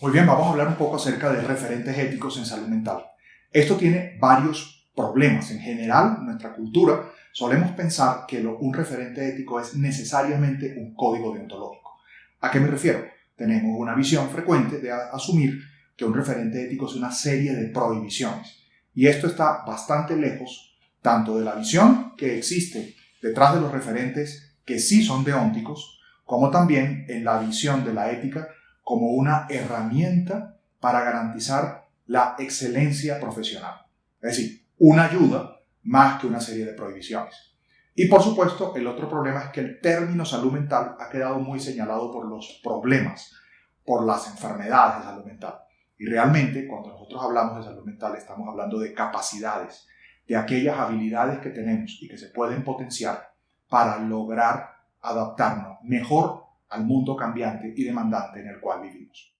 Muy bien, vamos a hablar un poco acerca de referentes éticos en salud mental. Esto tiene varios problemas. En general, en nuestra cultura, solemos pensar que un referente ético es necesariamente un código deontológico. ¿A qué me refiero? Tenemos una visión frecuente de asumir que un referente ético es una serie de prohibiciones. Y esto está bastante lejos tanto de la visión que existe detrás de los referentes que sí son deónticos, como también en la visión de la ética como una herramienta para garantizar la excelencia profesional. Es decir, una ayuda más que una serie de prohibiciones. Y por supuesto, el otro problema es que el término salud mental ha quedado muy señalado por los problemas, por las enfermedades de salud mental. Y realmente, cuando nosotros hablamos de salud mental, estamos hablando de capacidades, de aquellas habilidades que tenemos y que se pueden potenciar para lograr adaptarnos mejor al mundo cambiante y demandante en el cual vivimos.